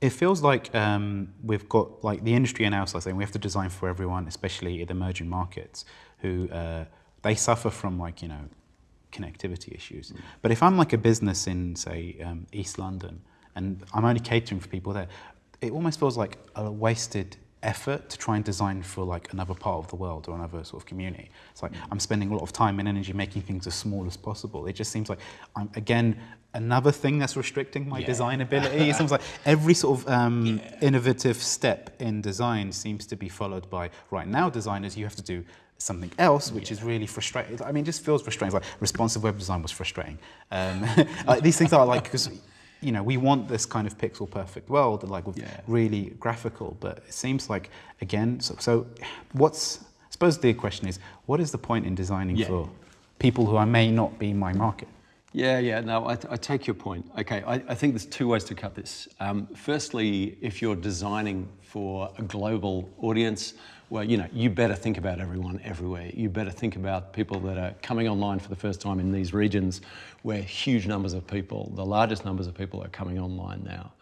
It feels like um, we've got like the industry announced like saying we have to design for everyone, especially in emerging markets, who uh, they suffer from like you know connectivity issues. Mm. But if I'm like a business in say um, East London and I'm only catering for people there, it almost feels like a wasted effort to try and design for like another part of the world or another sort of community. It's like I'm spending a lot of time and energy making things as small as possible. It just seems like I'm again another thing that's restricting my yeah. design ability. it seems like every sort of um, yeah. innovative step in design seems to be followed by right now designers you have to do something else, which yeah. is really frustrating. I mean, it just feels frustrating. It's like responsive web design was frustrating. Um, like, these things are like because you know, we want this kind of pixel perfect world, like with yeah. really graphical, but it seems like, again, so, so what's, I suppose the question is, what is the point in designing yeah. for people who I may not be my market? Yeah, yeah, no, I, I take your point. Okay, I, I, think there's two ways to cut this. Um, firstly, if you're designing for a global audience, well, you know, you better think about everyone everywhere. You better think about people that are coming online for the first time in these regions where huge numbers of people, the largest numbers of people are coming online now.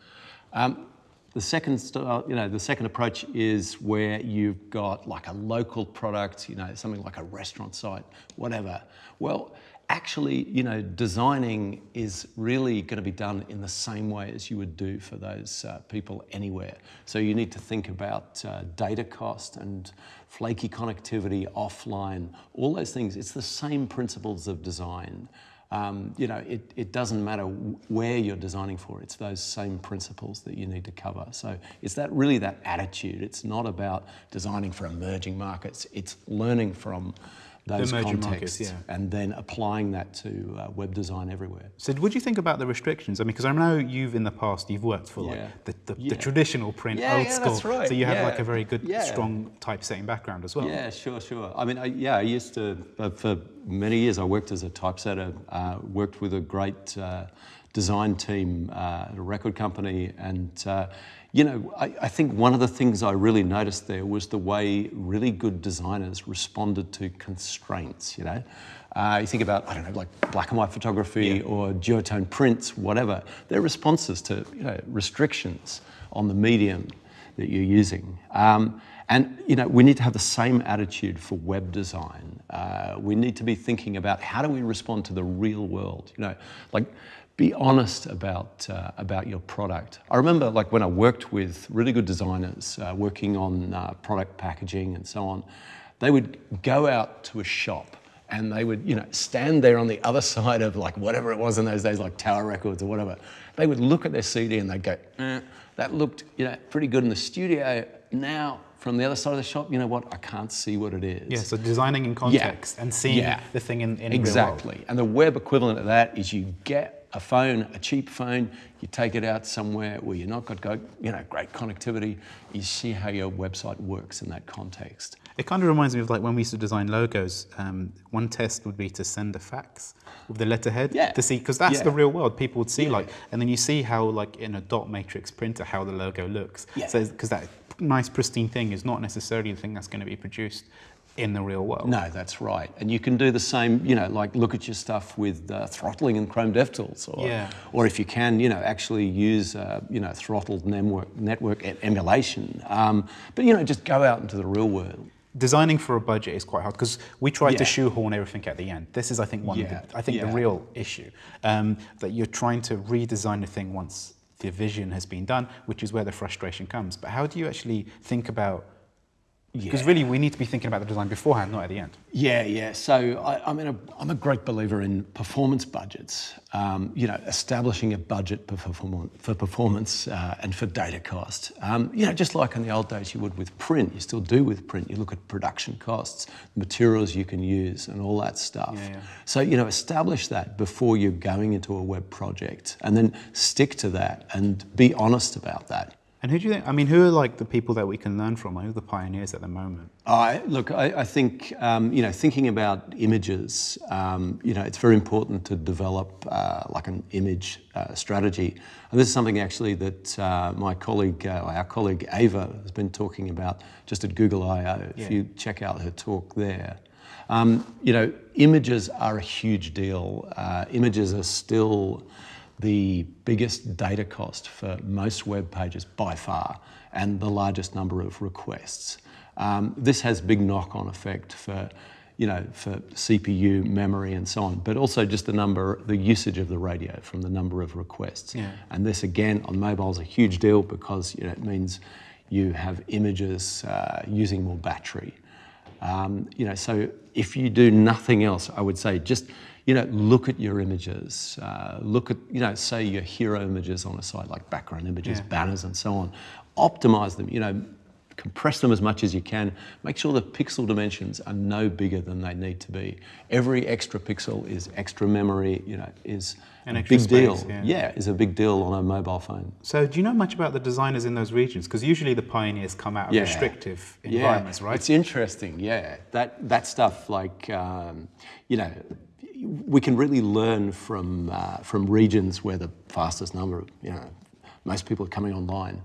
Um, the second, you know, the second approach is where you've got like a local product, you know, something like a restaurant site, whatever. Well, actually, you know, designing is really going to be done in the same way as you would do for those uh, people anywhere. So you need to think about uh, data cost and flaky connectivity, offline, all those things. It's the same principles of design. Um, you know, it, it doesn't matter where you're designing for, it's those same principles that you need to cover. So it's that really that attitude. It's not about designing for emerging markets, it's learning from those contexts markets, yeah. and then applying that to uh, web design everywhere. So what do you think about the restrictions? I mean, because I know you've in the past, you've worked for like yeah. the, the, yeah. the, traditional print, old school. Right. So you have like a very good, strong typesetting background as well. Yeah, sure, sure. I mean, I, yeah, I used to, uh, for many years, I worked as a typesetter, uh, worked with a great uh, design team uh, at a record company and uh, you know, I, I, think one of the things I really noticed there was the way really good designers responded to constraints, you know. Uh, you think about, I don't know, like black and white photography yeah. or duotone prints, whatever. They're responses to, you know, restrictions on the medium that you're using. Um, and you know, we need to have the same attitude for web design. Uh, we need to be thinking about how do we respond to the real world. You know, like be honest about, uh, about your product. I remember like when I worked with really good designers uh, working on uh, product packaging and so on, they would go out to a shop and they would, you know, stand there on the other side of like whatever it was in those days, like Tower Records or whatever. They would look at their CD and they'd go, eh, that looked, you know, pretty good in the studio. Now, from the other side of the shop, you know what, I can't see what it is. Yeah, so designing in context yeah. and seeing yeah. the thing in, in Exactly. And the web equivalent of that is you get a phone, a cheap phone, you take it out somewhere where you're not got you know great connectivity. You see how your website works in that context. It kind of reminds me of like when we used to design logos. Um, one test would be to send a fax with the letterhead yeah. to see because that's yeah. the real world. People would see yeah. like, and then you see how like in a dot matrix printer how the logo looks. Yeah. So because that nice pristine thing is not necessarily the thing that's going to be produced in the real world. No, that's right. And you can do the same, you know, like look at your stuff with uh, throttling and Chrome DevTools. Or, yeah. or if you can, you know, actually use, uh, you know, throttled network, network emulation. Um, but, you know, just go out into the real world. Designing for a budget is quite hard because we try yeah. to shoehorn everything at the end. This is, I think, one yeah. of the, I think, the real issue. Um, that you're trying to redesign the thing once the vision has been done, which is where the frustration comes. But how do you actually think about because yeah. really, we need to be thinking about the design beforehand, not at the end. Yeah, yeah. So I, am a, I'm a great believer in performance budgets. Um, you know, establishing a budget for, perform for performance uh, and for data cost. Um, you know, just like in the old days you would with print, you still do with print. You look at production costs, materials you can use, and all that stuff. Yeah, yeah. So you know, establish that before you're going into a web project, and then stick to that and be honest about that. And who do you think, I mean, who are like the people that we can learn from? Who are the pioneers at the moment? I, look, I, I think, um, you know, thinking about images, um, you know, it's very important to develop uh, like an image uh, strategy. And this is something actually that uh, my colleague, uh, our colleague Ava has been talking about just at Google I.O. Yeah. If you check out her talk there. Um, you know, images are a huge deal. Uh, images are still the biggest data cost for most web pages by far and the largest number of requests. Um, this has big knock-on effect for you know, for CPU, memory, and so on, but also just the number, the usage of the radio from the number of requests. Yeah. And this again on mobile is a huge deal because you know, it means you have images uh, using more battery. Um, you know, so if you do nothing else, I would say just you know, look at your images. Uh, look at, you know, say your hero images on a site like background images, Yeah. banners, and so on. Optimize them. You know, compress them as much as you can. Make sure the pixel dimensions are no bigger than they need to be. Every extra pixel is extra memory. You know, is An a big deal. yeah. yeah, is a big deal on a mobile phone. So, do you know much about the designers in those regions? Because usually the pioneers come out of Yeah. restrictive environments, right? It's interesting, yeah. That that stuff, like um, you know, we can really learn from uh, from regions where the fastest number, of, you know, most people are coming online.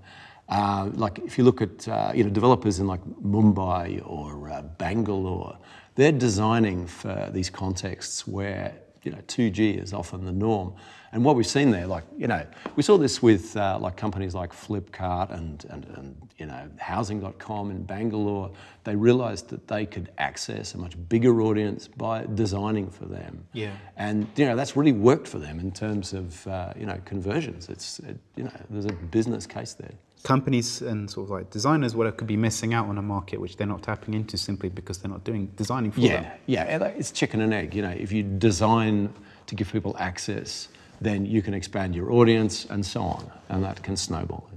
Uh, like if you look at uh, you know developers in like Mumbai or uh, Bangalore, they're designing for these contexts where you know 2G is often the norm. And what we've seen there, like you know, we saw this with uh, like companies like Flipkart and, and and you know Housing.com in Bangalore. They realised that they could access a much bigger audience by designing for them. Yeah. And you know that's really worked for them in terms of uh, you know conversions. It's it, you know there's a business case there. Companies and sort of like designers, whatever, could be missing out on a market which they're not tapping into simply because they're not doing designing for them. Yeah, yeah, it's chicken and egg. You know, if you design to give people access, then you can expand your audience and so on, and that can snowball.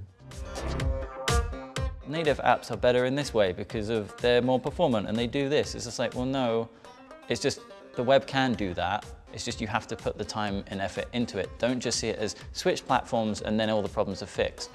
Native apps are better in this way because of they're more performant and they do this. It's just like, well, no, it's just the web can do that. It's just you have to put the time and effort into it. Don't just see it as switch platforms and then all the problems are fixed.